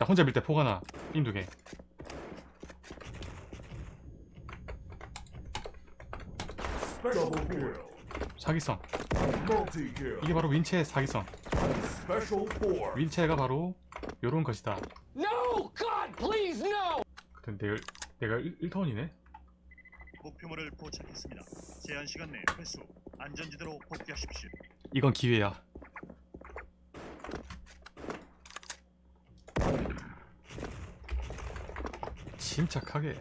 자 혼자 밀 때 포가 나 Double kill. 사기성. 이게 바로 윈체의 사기성. 윈체가 바로 요런 것이다 No! God, please, no! 근데 내가, 내가 1, 턴이네 목표물을 포착했습니다. 제한 시간 내 회수. 안전지대로 복귀하십시오. 이건 기회야 침착하게.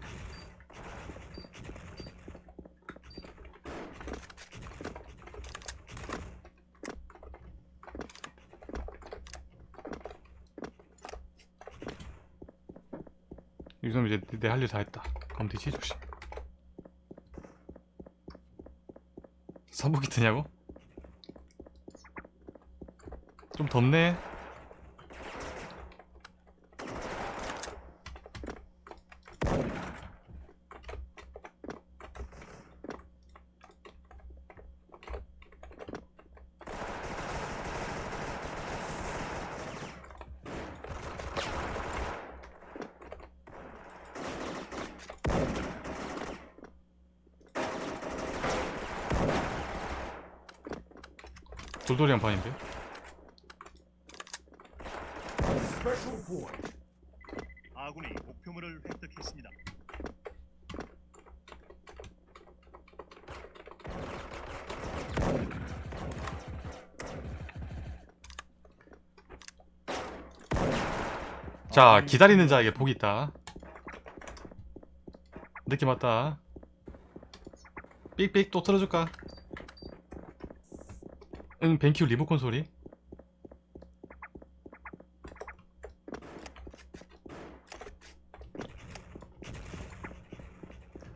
이 정도면 이제 내 할 일 다 했다. 검티치 조심 선복이 드냐고? 좀 덥네 돌돌이 한 판인데 Special point. 아군이 목표물을 획득했습니다. 자 기다리는 자에게 복이 있다 느낌 왔다 삑삑 또 틀어줄까? 응 벤큐 리모컨 소리.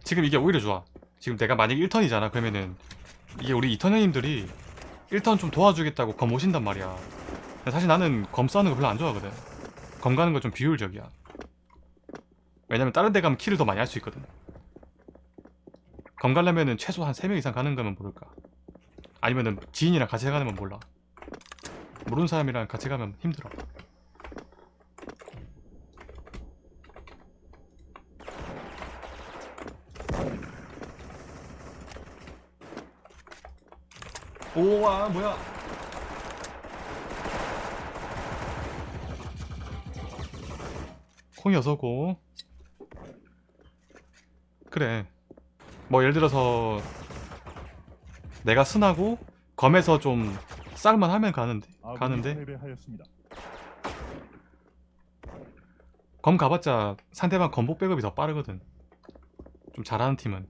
지금 이게 오히려 좋아. 지금 내가 만약 1턴이잖아 그러면은. 이게 우리 2턴 형님들이 1턴 좀 도와주겠다고 검 오신단 말이야. 사실 나는 검 싸는 거 별로 안 좋아하거든. 검 가는 거 좀 비효율적이야. 왜냐면 다른 데 가면 킬을 더 많이 할 수 있거든. 검 가려면은 최소 한 3명 이상 가는 거면 모를까 아니면은 지인이랑 같이 가면 몰라. 모르는 사람이랑 같이 가면 힘들어. 오와 뭐야? 콩이 어서고. 그래. 뭐 예를 들어서 내가 순하고 검에서 좀 쌀만 하면 가는데 가는데? 패배하였습니다. 검 가봤자 상대방 검복 백업이 더 빠르거든. 좀 잘하는 팀은.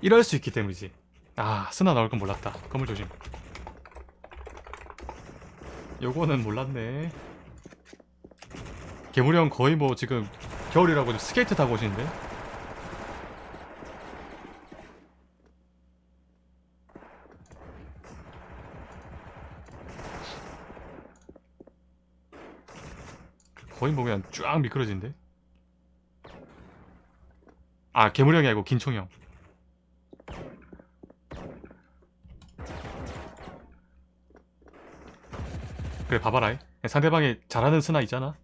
이럴 수 있기 때문이지. 아 스나 나올 건 몰랐다. 건물 조심. 요거는 몰랐네 개무리 형 거의 뭐 지금 겨울이라고 지금 스케이트 타고 오시는데? 거의 뭐 그냥 쫙 미끄러진데? 아 개무리 형이 아니고 긴총이 형. 그래 봐봐라. 상대방이 잘하는 스나 있잖아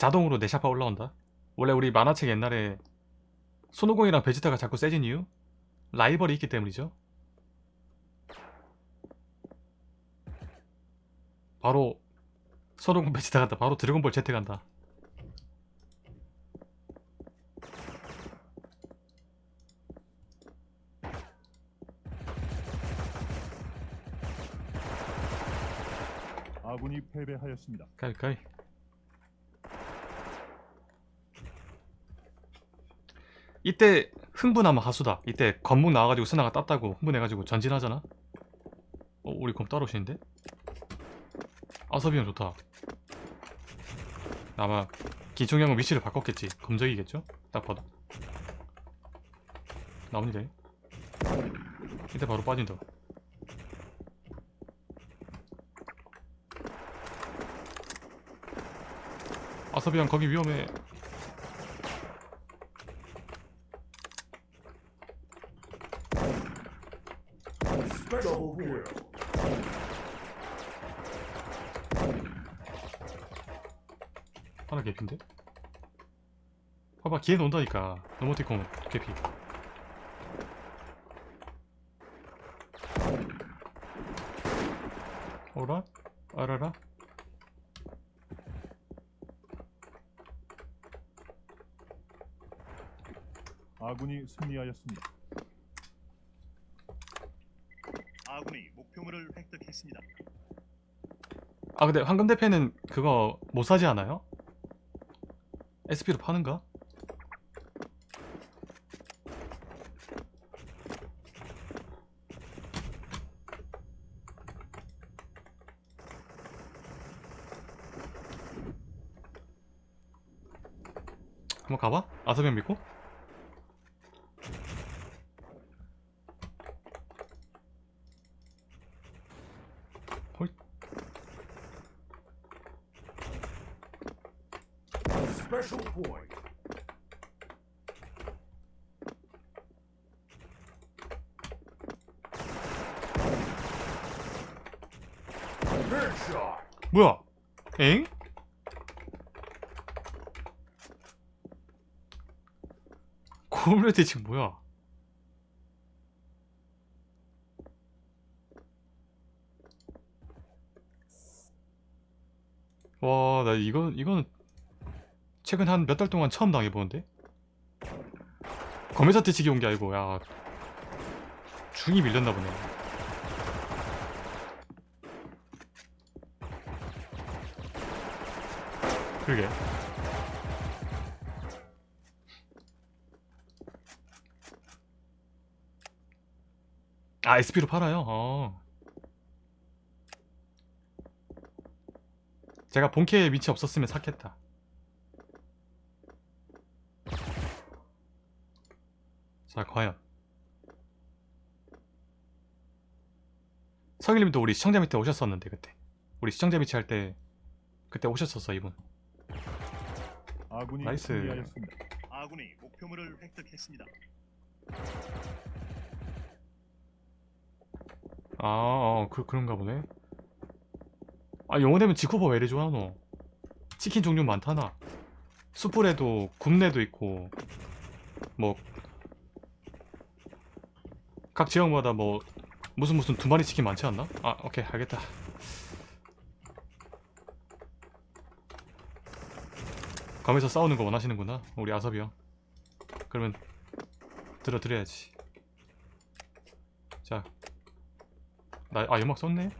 자동으로 내 샤파 올라온다? 원래 우리 만화책 옛날에 손오공이랑 베지타가 자꾸 세진 이유? 라이벌이 있기 때문이죠. 바로 손오공 베지타 간다. 바로 드래곤볼 제트 간다. 아군이 패배하였습니다. 가위가위 이때 흥분하면 하수다. 이때 검목 나와가지고 스나가 땄다고 흥분해가지고 전진하잖아. 어 우리 검 따로 오시는데? 아섭이 형 좋다. 아마 기총 형은 위치를 바꿨겠지. 검적이겠죠? 딱 봐도. 나옵니다 이때 바로 빠진다 아섭이 형 거기 위험해 하나 개피인데? 봐봐 기회 논다니까 노모티콘 개피 어라? 알아라? 아군이 승리하였습니다. 아군이 목표물을 획득했습니다. 아 근데 황금 대패는 그거 못 사지 않아요? SP로 파는가? 한번 가봐? 아서병 믿고? 헐 Special point. 뭐야? 엥? 고블레트 지금 뭐야? 와, 나 이건 이건 최근 한 몇 달 동안 처음 당해보는데? 검의사 태치기 온 게 아니고 야 중이 밀렸나 보네. 그러게. 아, SP로 팔아요? 어. 제가 본캐에 위치 없었으면 샀겠다. 자, 과연. 서길님도 우리 시청자 밑에 오셨었는데, 그때. 우리 시청자 밑에 할 때, 그때 오셨었어, 이분. 아군이 나이스. 승리하였습니다. 아군이 목표물을 획득했습니다. 아, 어, 그, 그런가 보네. 아, 영어 되면 지코버 왜 이리 좋아, 너? 치킨 종류 많다나. 수프레도, 굽내도 있고, 뭐, 각 지역마다 뭐, 무슨 무슨 두 마리 치킨 많지 않나? 아, 오케이, 알겠다. 검에서 싸우는 거 원하시는구나, 우리 아섭이 형. 그러면, 들어드려야지. 자, 나, 아, 연막 썼네?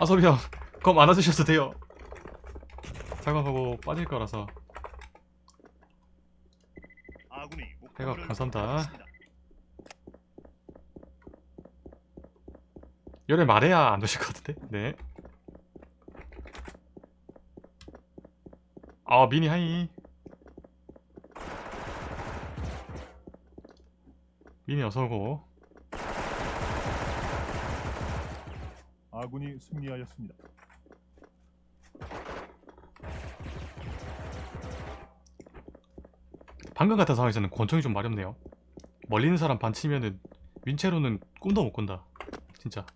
아섭이 형, 검안 와주셔도 돼요. 사과하고 빠질 거라서. 해가 감사합니다. 열에 말해야 안 오실 것 같은데? 네. 아, 미니 하이. 미니 어서오고. 아군이 승리하였습니다. 방금 같은 상황에서는 권총이 좀 마렵네요. 멀리 있는 사람 반치면은 윈체로는 꿈도 못 꾼다. 진짜.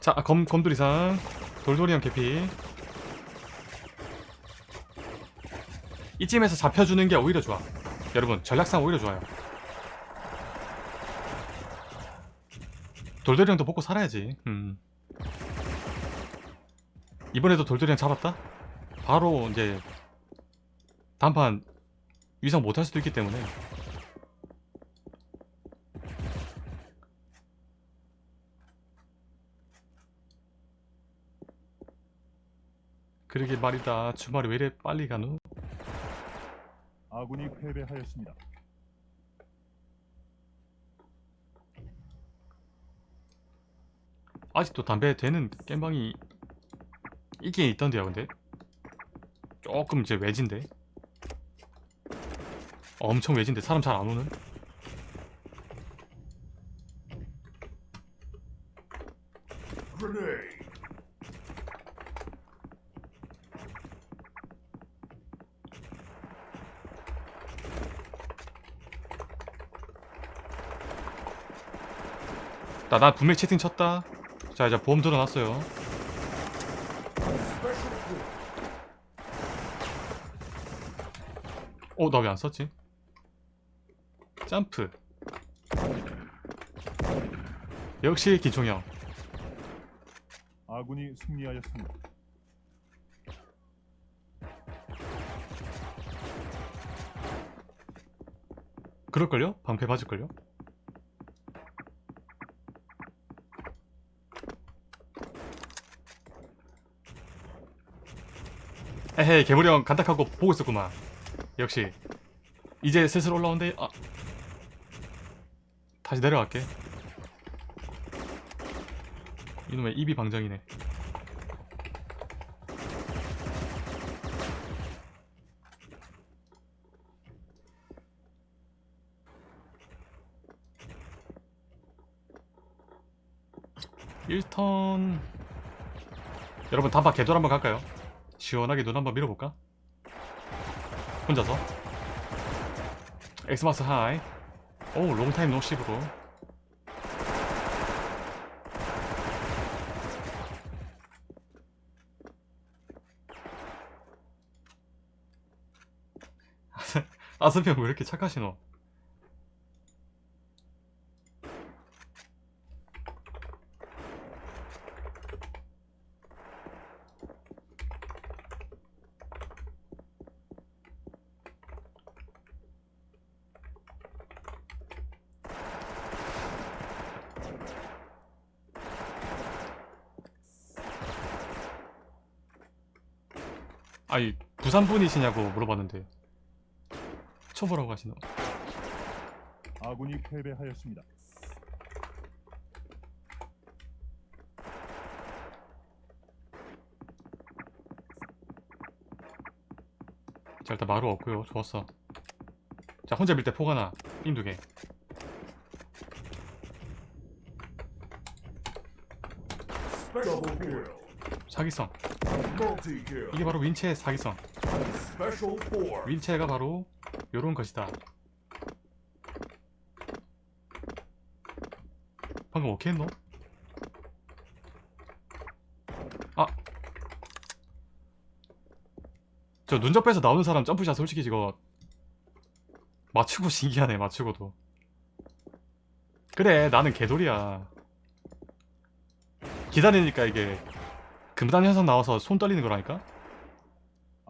자, 검, 검돌이상. 돌돌이형 개피. 이쯤에서 잡혀주는 게 오히려 좋아. 여러분, 전략상 오히려 좋아요. 돌돌이형도 먹고 살아야지. 음. 이번에도 돌돌이형 잡았다? 바로 이제 단판 위상 못할 수도 있기 때문에 그러게 말이다. 주말이 왜 이래 빨리 가노? 아군이 패배하였습니다. 아직도 담배 되는 겜방이 있긴 있던데요 근데? 조금 이제 외진데? 엄청 외진데? 사람 잘 안 오는 나, 나 분명히 채팅 쳤다 자 이제 보험 들어놨어요. 어 나 왜 안 썼지? 점프 역시 기총형 아군이 승리하였습니다. 그럴걸요? 방패 맞을걸요? 에헤이 개구리 형 간닥하고 보고 있었구만. 역시. 이제 슬슬 올라온대 아. 다시 내려갈게. 이놈의 입이 방정이네. 일턴. 여러분 단파 개돌 한번 갈까요? 시원하게 눈 한번 밀어볼까? 혼자서 엑스마스 하이 오 롱타임 노십으로 아스피 형 왜 이렇게 착하시노? 아니 부산 분이시냐고 물어봤는데 초보라고 하시노 아군이 패배하였습니다. 자 일단 마루 없고요 좋았어 자 혼자 밀 때 포가 나 인두개 Special kill. 사기성. 이게 바로 윈체의 사기성. 윈체가 바로 요런 것이다 방금 어떻게 했노? 아! 저 눈접에서 나오는 사람 점프샷 솔직히 이거 맞추고 신기하네 맞추고도 그래 나는 개돌이야 기다리니까 이게 금단 현상 나와서 손 떨리는 거라니까?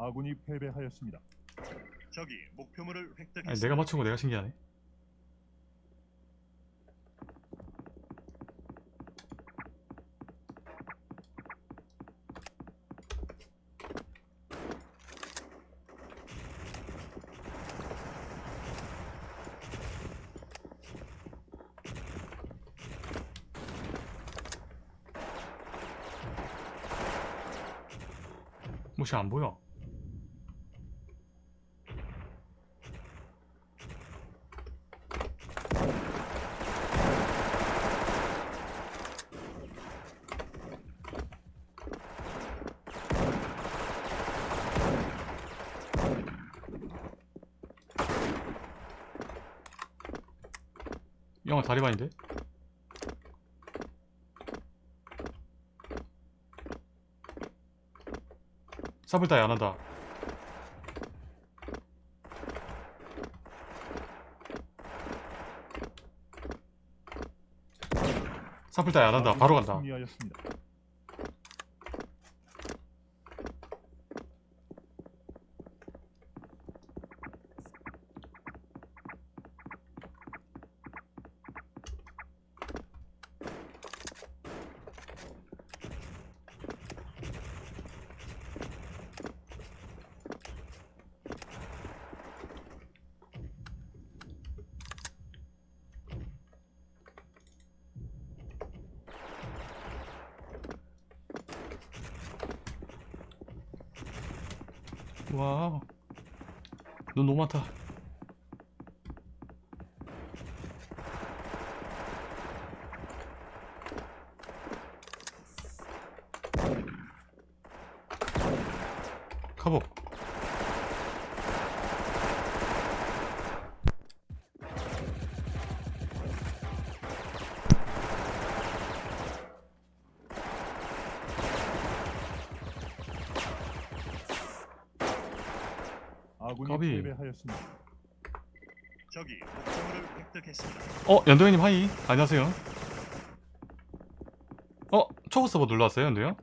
아군이 패배하였습니다. 적이 목표물을 획득했습니다. 아니 내가 맞추고 내가 신기하네 무시 안 보여 영화 다리반인데? 사불다이 안 한다. 사불다이 안 한다. 바로 간다. 와눈 너무 많다 카보 아군이. 패배하였습니다. 적이 목표물을 획득했습니다. 어 연도현님 하이 안녕하세요 어 초보 서버 놀러 왔어요 연도요?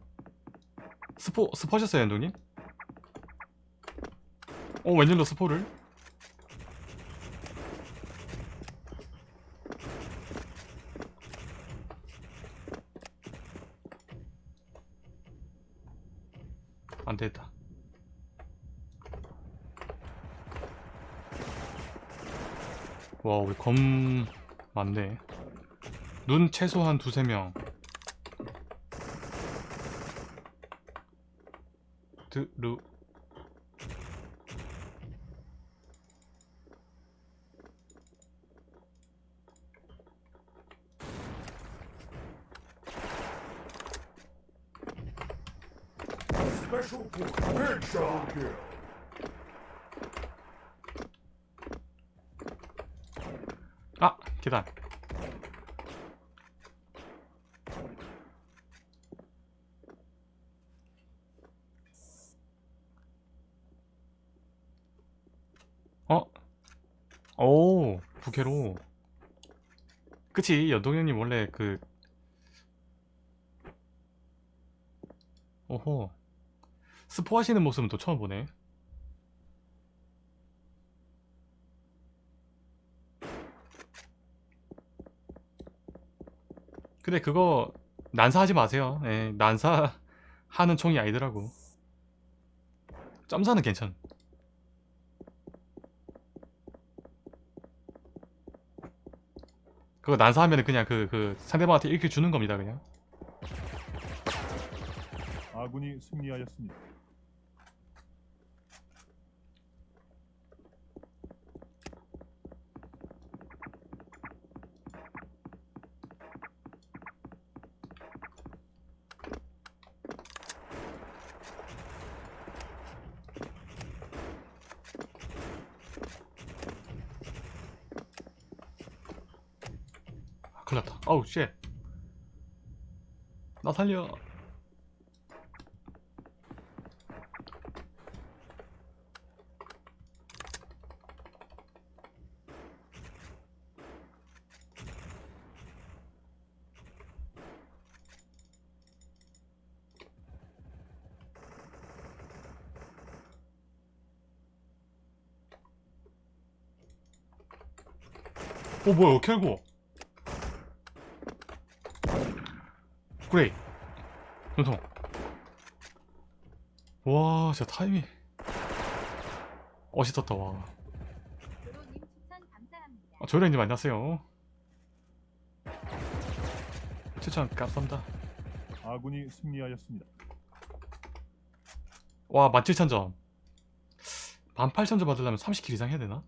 스포 스포하셨어요 연도님? 어 웬일로 스포를? 와 우리 검 많네. 눈 최소한 두세 명. 드루 Special point. Headshot kill. 아 계단 어? 오 부캐로 그치 연동형님 원래 그 오호 스포 하시는 모습은 또 처음 보네 근데 그거 난사하지 마세요. 예, 난사 하는 총이 아니더라고. 점사는 괜찮. 그거 난사하면은 그냥 그 그 상대방한테 일킬 주는 겁니다, 그냥. 아군이 승리하였습니다. 큰일 났다. 아우, 쉣. 나 살려. 어 뭐야 켈 고 그레이 눈통 와 진짜 타이밍 멋있었다 와. 아, 조련님 안녕하세요 추천 감사합니다 아군이 승리하였습니다. 와 17,000점 18,000점 받으려면 30킬 이상 해야 되나?